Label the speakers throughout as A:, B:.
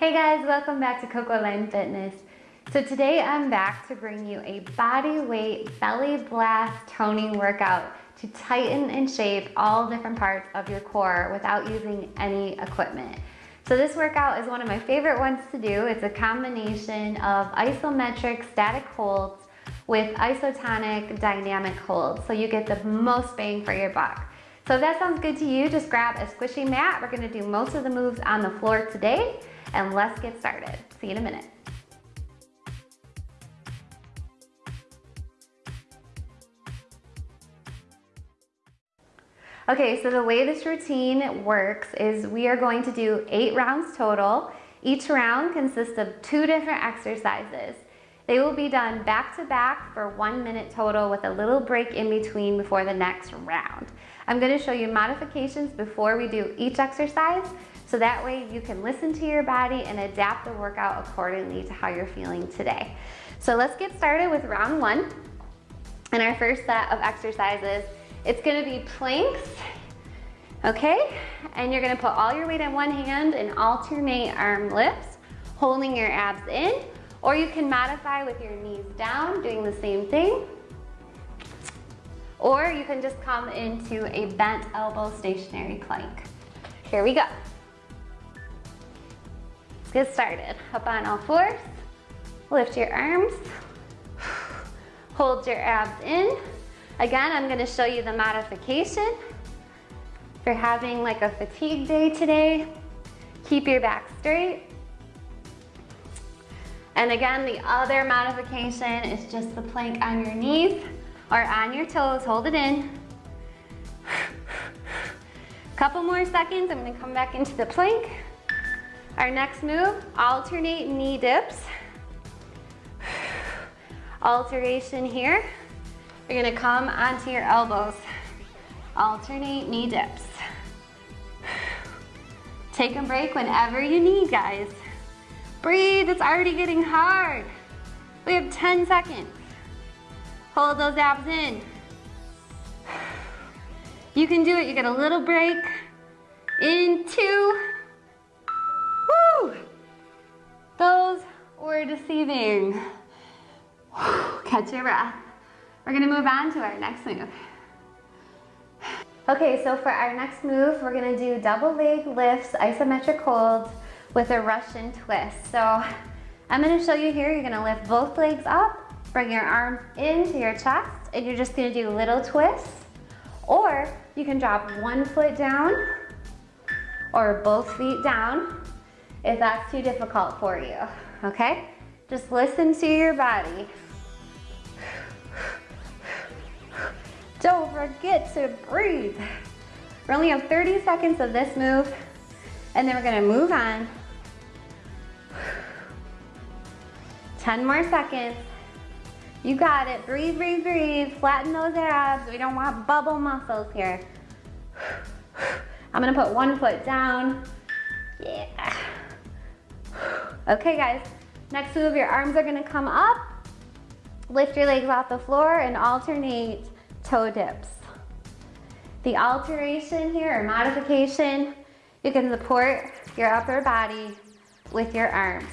A: Hey guys, welcome back to Coco Line Fitness. So today I'm back to bring you a body weight belly blast toning workout to tighten and shape all different parts of your core without using any equipment. So this workout is one of my favorite ones to do. It's a combination of isometric static holds with isotonic dynamic holds. So you get the most bang for your buck. So if that sounds good to you, just grab a squishy mat. We're gonna do most of the moves on the floor today and let's get started. See you in a minute. Okay, so the way this routine works is we are going to do eight rounds total. Each round consists of two different exercises. They will be done back to back for one minute total with a little break in between before the next round. I'm gonna show you modifications before we do each exercise so that way you can listen to your body and adapt the workout accordingly to how you're feeling today. So let's get started with round one. And our first set of exercises, it's gonna be planks, okay? And you're gonna put all your weight in one hand and alternate arm lifts, holding your abs in, or you can modify with your knees down, doing the same thing. Or you can just come into a bent elbow stationary plank. Here we go. Let's get started. Up on all fours. Lift your arms. Hold your abs in. Again, I'm gonna show you the modification. If you're having like a fatigue day today, keep your back straight. And again, the other modification is just the plank on your knees or on your toes, hold it in. Couple more seconds, I'm gonna come back into the plank. Our next move, alternate knee dips. Alteration here. You're gonna come onto your elbows. Alternate knee dips. Take a break whenever you need, guys. Breathe, it's already getting hard. We have 10 seconds. Hold those abs in. You can do it, you get a little break. In two, Woo! Those were deceiving. Catch your breath. We're gonna move on to our next move. Okay, so for our next move, we're gonna do double leg lifts, isometric holds with a Russian twist. So I'm gonna show you here, you're gonna lift both legs up, bring your arms into your chest, and you're just gonna do little twists. Or you can drop one foot down or both feet down if that's too difficult for you, okay? Just listen to your body. Don't forget to breathe. We only have 30 seconds of this move, and then we're gonna move on. 10 more seconds. You got it, breathe, breathe, breathe. Flatten those abs. We don't want bubble muscles here. I'm gonna put one foot down. Yeah. Okay guys, next move, your arms are gonna come up, lift your legs off the floor and alternate toe dips. The alteration here, or modification, you can support your upper body with your arms.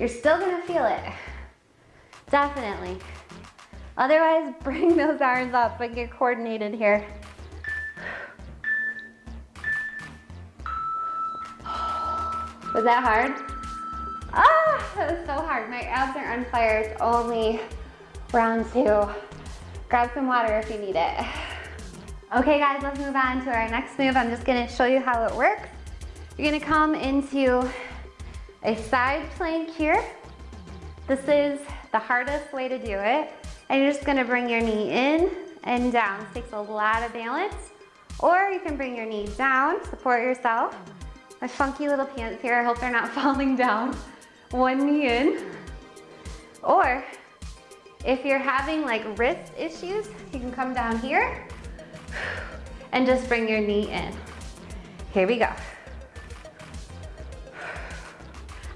A: You're still gonna feel it, definitely. Otherwise, bring those arms up, and get coordinated here. Was that hard? Ah, that was so hard. My abs are on fire. It's only round two. Grab some water if you need it. Okay guys, let's move on to our next move. I'm just gonna show you how it works. You're gonna come into a side plank here. This is the hardest way to do it. And you're just gonna bring your knee in and down. This takes a lot of balance. Or you can bring your knee down, support yourself, my funky little pants here. I hope they're not falling down. One knee in. Or if you're having like wrist issues, you can come down here and just bring your knee in. Here we go.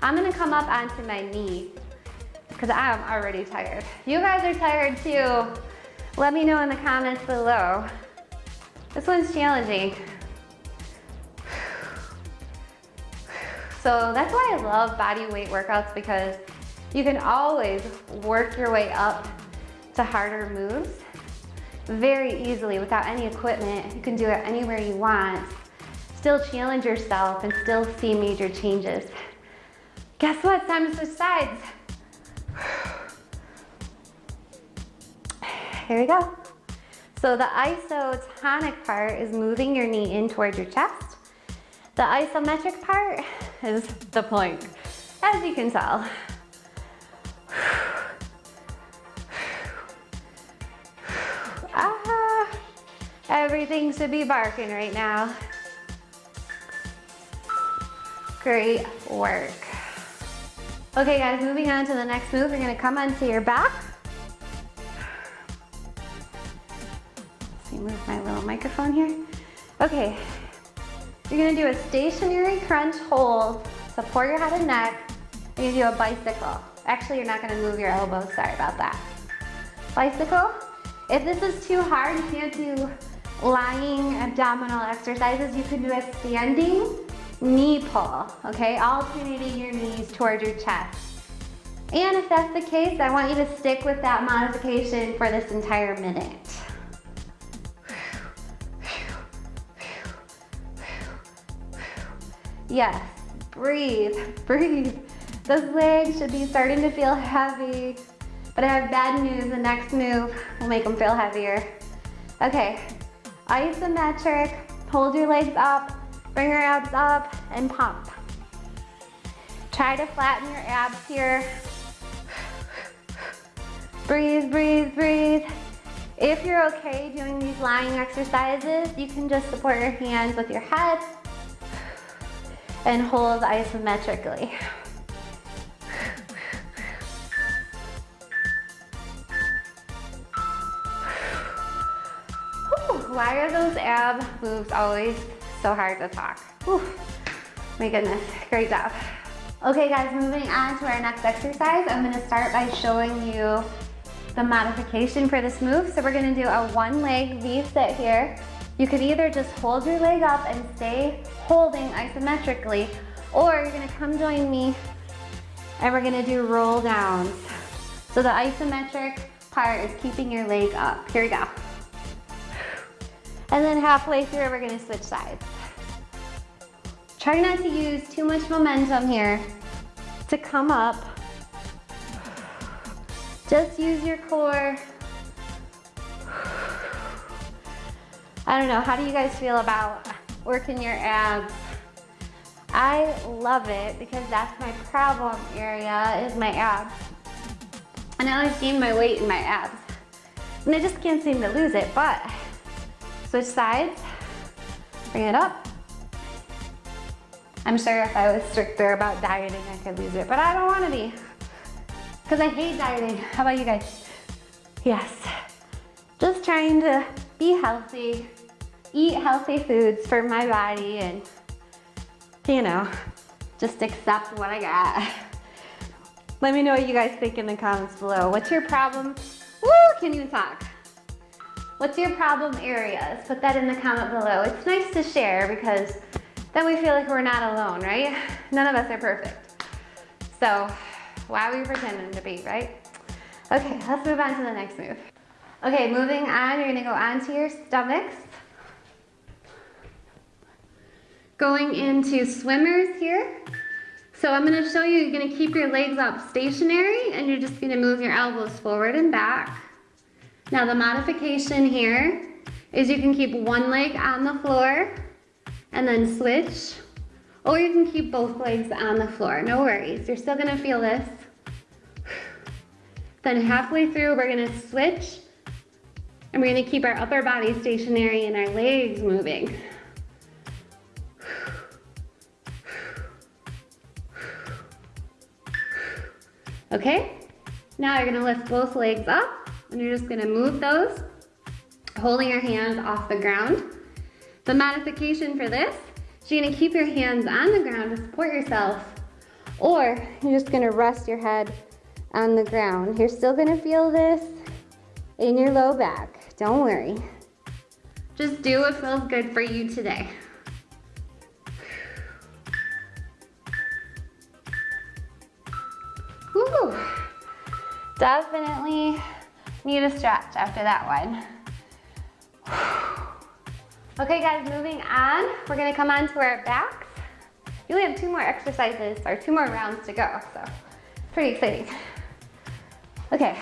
A: I'm gonna come up onto my knee because I'm already tired. You guys are tired too. Let me know in the comments below. This one's challenging. So that's why I love body weight workouts because you can always work your way up to harder moves very easily without any equipment. You can do it anywhere you want, still challenge yourself and still see major changes. Guess what, time to switch sides. Here we go. So the isotonic part is moving your knee in towards your chest. The isometric part is the plank, as you can tell. Ah, everything should be barking right now. Great work. Okay guys, moving on to the next move, you're gonna come onto your back. Let me move my little microphone here. Okay, you're gonna do a stationary crunch hold, support your head and neck. and You're do a bicycle. Actually, you're not gonna move your elbows, sorry about that. Bicycle. If this is too hard, you can't do lying abdominal exercises, you can do a standing knee pull, okay? Alternating your knees towards your chest. And if that's the case, I want you to stick with that modification for this entire minute. Yes, breathe, breathe. Those legs should be starting to feel heavy, but I have bad news. The next move will make them feel heavier. Okay, isometric, hold your legs up, bring your abs up and pump. Try to flatten your abs here. Breathe, breathe, breathe. If you're okay doing these lying exercises, you can just support your hands with your head and hold isometrically. Why are those ab moves always so hard to talk? Whew. My goodness, great job. Okay guys, moving on to our next exercise. I'm gonna start by showing you the modification for this move. So we're gonna do a one leg V-sit here. You could either just hold your leg up and stay holding isometrically, or you're gonna come join me and we're gonna do roll downs. So the isometric part is keeping your leg up. Here we go. And then halfway through, we're gonna switch sides. Try not to use too much momentum here to come up. Just use your core I don't know, how do you guys feel about working your abs? I love it because that's my problem area is my abs. And I always gain my weight in my abs. And I just can't seem to lose it, but switch sides, bring it up. I'm sure if I was stricter about dieting, I could lose it, but I don't wanna be. Because I hate dieting. How about you guys? Yes. Just trying to be healthy, eat healthy foods for my body and, you know, just accept what I got. Let me know what you guys think in the comments below. What's your problem? Woo, can you talk? What's your problem areas? Put that in the comment below. It's nice to share because then we feel like we're not alone, right? None of us are perfect. So why are we pretending to be, right? Okay, let's move on to the next move. Okay, moving on, you're gonna go onto your stomachs. Going into swimmers here. So I'm gonna show you, you're gonna keep your legs up stationary and you're just gonna move your elbows forward and back. Now the modification here is you can keep one leg on the floor and then switch, or you can keep both legs on the floor, no worries. You're still gonna feel this. Then halfway through, we're gonna switch and we're gonna keep our upper body stationary and our legs moving. Okay, now you're gonna lift both legs up and you're just gonna move those, holding your hands off the ground. The modification for this, so you're gonna keep your hands on the ground to support yourself, or you're just gonna rest your head on the ground. You're still gonna feel this in your low back, don't worry. Just do what feels good for you today. Definitely need a stretch after that one. Okay guys, moving on. We're gonna come on to our backs. You only have two more exercises or two more rounds to go, so pretty exciting. Okay,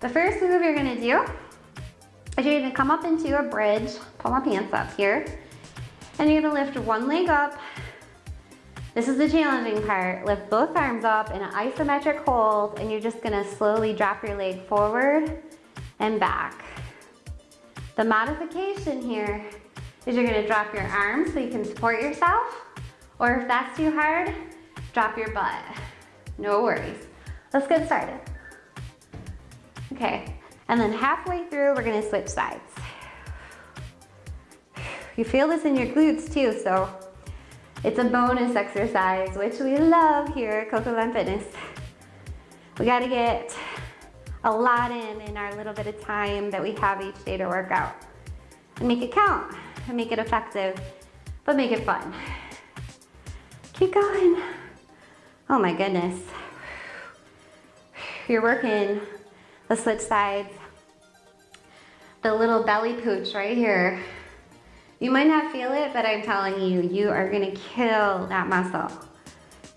A: the first move you're gonna do is you're gonna come up into a bridge, pull my pants up here, and you're gonna lift one leg up. This is the challenging part. Lift both arms up in an isometric hold, and you're just gonna slowly drop your leg forward and back. The modification here is you're gonna drop your arms so you can support yourself, or if that's too hard, drop your butt. No worries. Let's get started. Okay, and then halfway through, we're gonna switch sides. You feel this in your glutes too, so it's a bonus exercise, which we love here at Coco Glen Fitness. We gotta get a lot in in our little bit of time that we have each day to work out. And make it count, and make it effective, but make it fun. Keep going. Oh my goodness. You're working the switch sides, the little belly pooch right here. You might not feel it, but I'm telling you, you are gonna kill that muscle.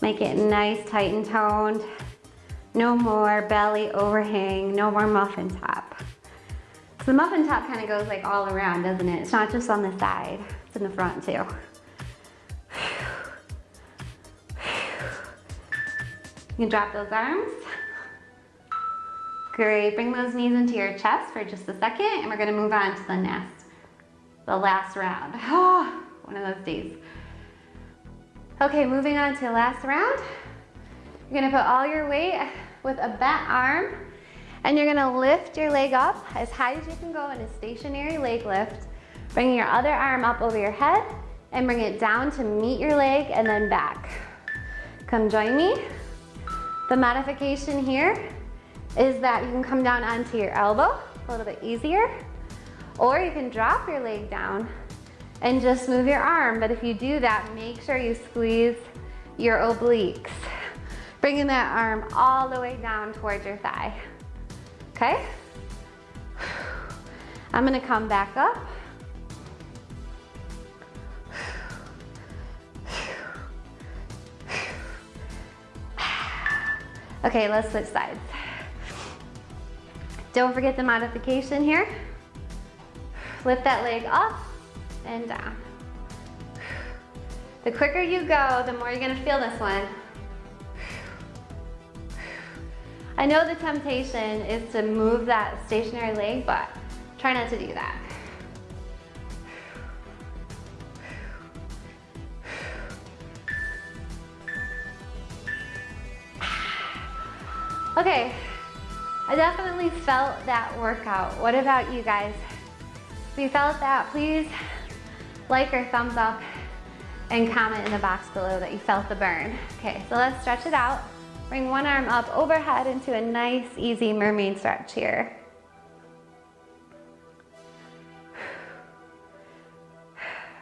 A: Make it nice, tight and toned. No more belly overhang, no more muffin top. So the muffin top kind of goes like all around, doesn't it? It's not just on the side, it's in the front too. You can drop those arms. Great, bring those knees into your chest for just a second and we're gonna move on to the next, the last round. Oh, one of those days. Okay, moving on to last round. You're gonna put all your weight with a bent arm and you're gonna lift your leg up as high as you can go in a stationary leg lift, bringing your other arm up over your head and bring it down to meet your leg and then back. Come join me. The modification here is that you can come down onto your elbow, a little bit easier, or you can drop your leg down and just move your arm. But if you do that, make sure you squeeze your obliques, bringing that arm all the way down towards your thigh. Okay? I'm gonna come back up. Okay, let's switch sides. Don't forget the modification here. Lift that leg up and down. The quicker you go, the more you're gonna feel this one. I know the temptation is to move that stationary leg, but try not to do that. Okay, I definitely felt that workout. What about you guys? If you felt that, please like or thumbs up and comment in the box below that you felt the burn. Okay, so let's stretch it out. Bring one arm up overhead into a nice, easy mermaid stretch here.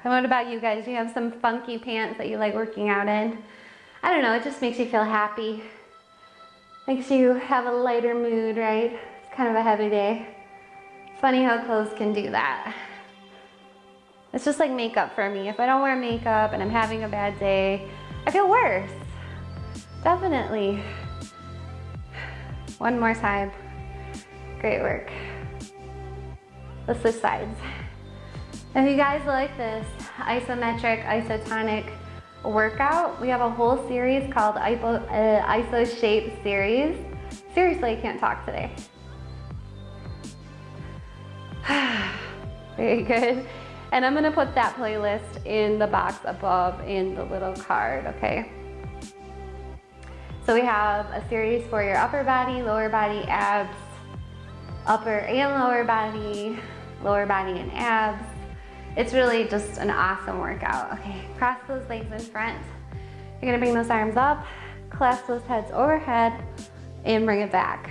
A: And what about you guys? Do you have some funky pants that you like working out in? I don't know, it just makes you feel happy. Makes you have a lighter mood, right? It's kind of a heavy day. Funny how clothes can do that. It's just like makeup for me. If I don't wear makeup and I'm having a bad day, I feel worse. Definitely. One more time. Great work. Let's switch sides. If you guys like this isometric, isotonic workout, we have a whole series called ISO, uh, ISO Shape Series. Seriously, I can't talk today. Very good. And I'm gonna put that playlist in the box above in the little card, okay? So we have a series for your upper body, lower body, abs, upper and lower body, lower body and abs. It's really just an awesome workout. Okay, cross those legs in front. You're gonna bring those arms up, clasp those heads overhead, and bring it back.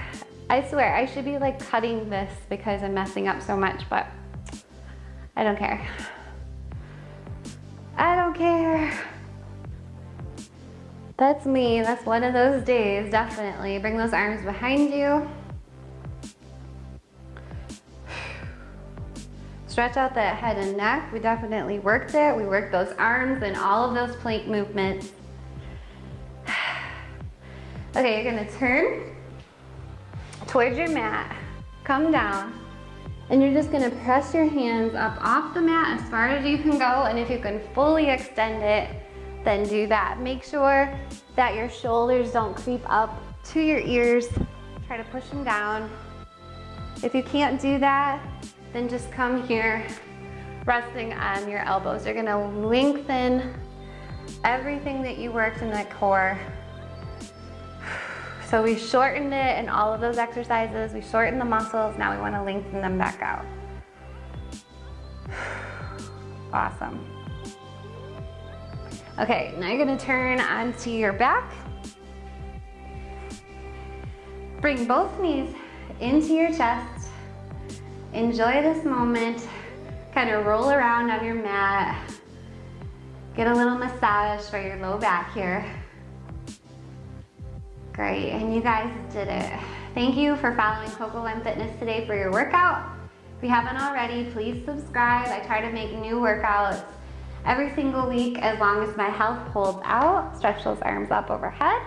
A: I swear, I should be like cutting this because I'm messing up so much, but I don't care. I don't care. That's me. That's one of those days, definitely. Bring those arms behind you. Stretch out that head and neck. We definitely worked it. We worked those arms and all of those plank movements. Okay, you're gonna turn towards your mat, come down, and you're just gonna press your hands up off the mat as far as you can go, and if you can fully extend it, then do that. Make sure that your shoulders don't creep up to your ears. Try to push them down. If you can't do that, then just come here, resting on your elbows. You're gonna lengthen everything that you worked in that core. So we shortened it in all of those exercises. We shortened the muscles. Now we wanna lengthen them back out. Awesome. Okay, now you're gonna turn onto your back. Bring both knees into your chest. Enjoy this moment. Kind of roll around on your mat. Get a little massage for your low back here. Great, and you guys did it. Thank you for following Coco One Fitness today for your workout. If you haven't already, please subscribe. I try to make new workouts every single week as long as my health holds out. Stretch those arms up overhead.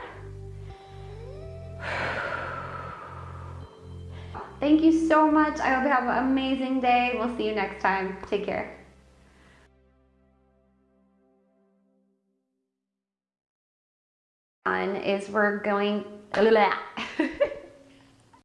A: Thank you so much. I hope you have an amazing day. We'll see you next time. Take care. Is we're going